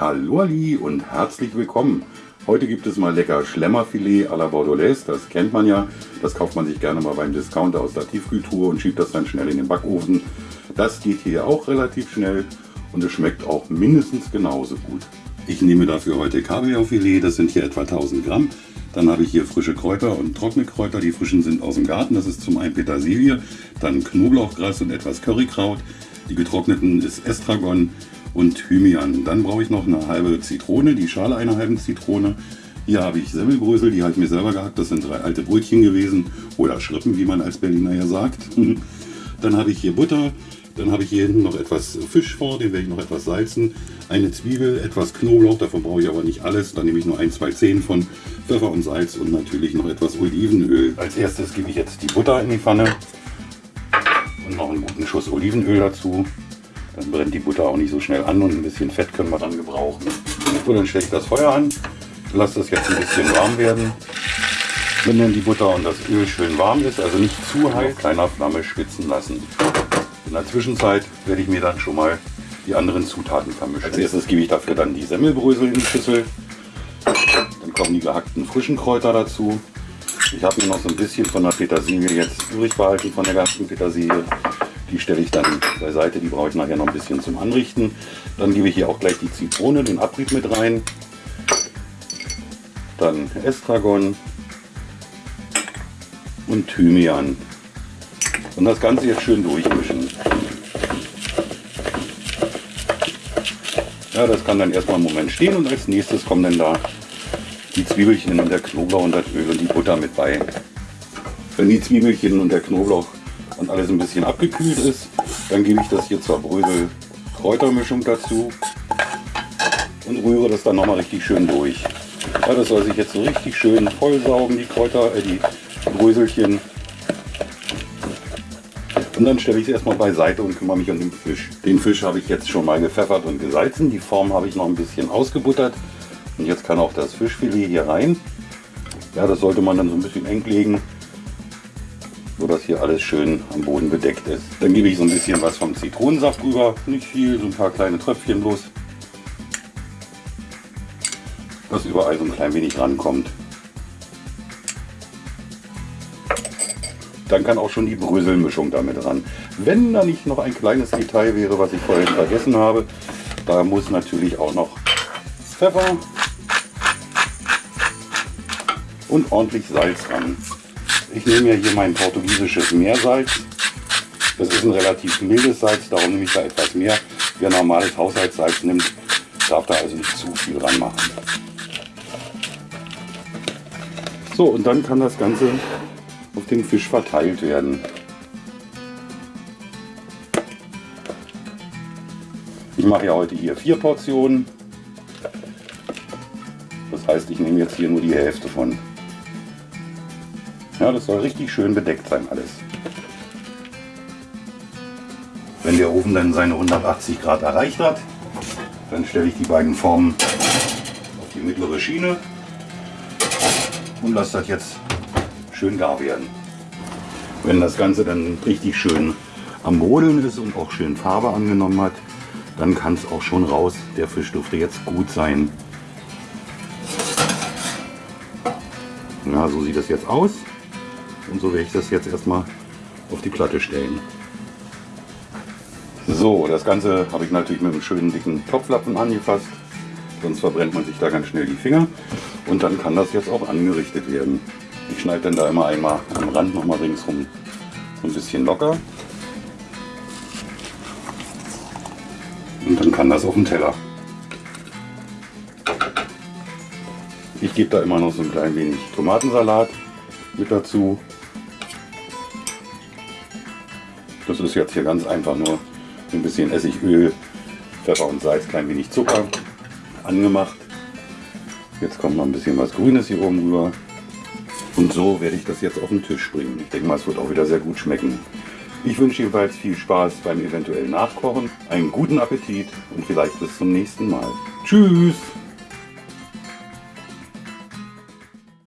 Hallo Ali und herzlich willkommen. Heute gibt es mal lecker Schlemmerfilet à la Bordelaise. Das kennt man ja. Das kauft man sich gerne mal beim Discounter aus der Tiefkühltruhe und schiebt das dann schnell in den Backofen. Das geht hier auch relativ schnell und es schmeckt auch mindestens genauso gut. Ich nehme dafür heute Kabeljaufilet, das sind hier etwa 1000 Gramm. Dann habe ich hier frische Kräuter und trockene Kräuter. Die frischen sind aus dem Garten, das ist zum einen Petersilie, dann Knoblauchgras und etwas Currykraut. Die getrockneten ist Estragon und Thymian. Dann brauche ich noch eine halbe Zitrone, die Schale einer halben Zitrone. Hier habe ich Semmelbrösel, die habe ich mir selber gehackt. Das sind drei alte Brötchen gewesen oder Schrippen, wie man als Berliner ja sagt. Dann habe ich hier Butter, dann habe ich hier hinten noch etwas Fisch vor, den werde ich noch etwas salzen. Eine Zwiebel, etwas Knoblauch, davon brauche ich aber nicht alles. Dann nehme ich nur ein, zwei Zehen von Pfeffer und Salz und natürlich noch etwas Olivenöl. Als erstes gebe ich jetzt die Butter in die Pfanne und noch einen guten Schuss Olivenöl dazu. Dann brennt die Butter auch nicht so schnell an und ein bisschen Fett können wir dann gebrauchen. So, dann stelle ich das Feuer an, lasse das jetzt ein bisschen warm werden. Wenn dann die Butter und das Öl schön warm ist, also nicht zu heiß, kleiner Flamme schwitzen lassen. In der Zwischenzeit werde ich mir dann schon mal die anderen Zutaten vermischen. Als erstes gebe ich dafür dann die Semmelbrösel in die Schüssel. Dann kommen die gehackten frischen Kräuter dazu. Ich habe mir noch so ein bisschen von der Petersilie jetzt übrig behalten, von der ganzen Petersilie. Die stelle ich dann beiseite, die brauche ich nachher noch ein bisschen zum Anrichten. Dann gebe ich hier auch gleich die Zitrone, den Abrieb mit rein. Dann Estragon und Thymian. Und das Ganze jetzt schön durchmischen. Ja, das kann dann erstmal einen Moment stehen und als nächstes kommen dann da die Zwiebelchen und der Knoblauch und das Öl und die Butter mit bei. Wenn die Zwiebelchen und der Knoblauch und alles ein bisschen abgekühlt ist, dann gebe ich das hier zur Brösel Kräutermischung dazu und rühre das dann nochmal richtig schön durch. Ja, das soll sich jetzt so richtig schön vollsaugen, die Kräuter, äh, die Bröselchen. Und dann stelle ich es erstmal beiseite und kümmere mich um den Fisch. Den Fisch habe ich jetzt schon mal gepfeffert und gesalzen. Die Form habe ich noch ein bisschen ausgebuttert. Und jetzt kann auch das Fischfilet hier rein. Ja, das sollte man dann so ein bisschen eng legen so dass hier alles schön am Boden bedeckt ist. Dann gebe ich so ein bisschen was vom Zitronensaft rüber, nicht viel, so ein paar kleine Tröpfchen bloß, dass überall so ein klein wenig rankommt. Dann kann auch schon die Bröselmischung damit ran. Wenn da nicht noch ein kleines Detail wäre, was ich vorhin vergessen habe, da muss natürlich auch noch Pfeffer und ordentlich Salz ran. Ich nehme ja hier mein portugiesisches Meersalz. Das ist ein relativ mildes Salz, darum nehme ich da etwas mehr. Wer normales Haushaltssalz nimmt, darf da also nicht zu viel dran machen. So, und dann kann das Ganze auf den Fisch verteilt werden. Ich mache ja heute hier vier Portionen. Das heißt, ich nehme jetzt hier nur die Hälfte von. Ja, das soll richtig schön bedeckt sein alles. Wenn der Ofen dann seine 180 Grad erreicht hat, dann stelle ich die beiden Formen auf die mittlere Schiene und lasse das jetzt schön gar werden. Wenn das Ganze dann richtig schön am Brodeln ist und auch schön Farbe angenommen hat, dann kann es auch schon raus. Der Fisch dürfte jetzt gut sein. Ja, so sieht das jetzt aus. Und so werde ich das jetzt erstmal auf die Platte stellen. So, das Ganze habe ich natürlich mit einem schönen dicken Topflappen angefasst. Sonst verbrennt man sich da ganz schnell die Finger. Und dann kann das jetzt auch angerichtet werden. Ich schneide dann da immer einmal am Rand nochmal ringsrum so ein bisschen locker. Und dann kann das auf den Teller. Ich gebe da immer noch so ein klein wenig Tomatensalat mit dazu. Das ist jetzt hier ganz einfach nur ein bisschen Essigöl, Pfeffer und Salz, klein wenig Zucker angemacht. Jetzt kommt noch ein bisschen was Grünes hier oben rüber. Und so werde ich das jetzt auf den Tisch bringen. Ich denke mal, es wird auch wieder sehr gut schmecken. Ich wünsche jedenfalls viel Spaß beim eventuellen Nachkochen, einen guten Appetit und vielleicht bis zum nächsten Mal. Tschüss!